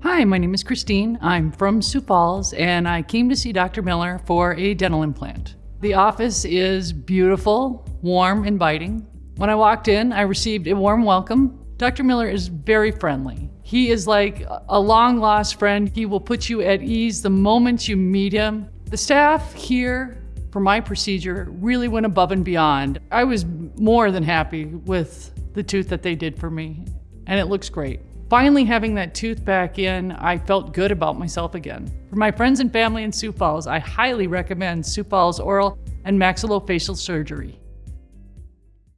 Hi, my name is Christine. I'm from Sioux Falls and I came to see Dr. Miller for a dental implant. The office is beautiful, warm, inviting. When I walked in, I received a warm welcome. Dr. Miller is very friendly. He is like a long lost friend. He will put you at ease the moment you meet him. The staff here for my procedure really went above and beyond. I was more than happy with the tooth that they did for me, and it looks great. Finally having that tooth back in, I felt good about myself again. For my friends and family in Sioux Falls, I highly recommend Sioux Falls Oral and Maxillofacial Surgery.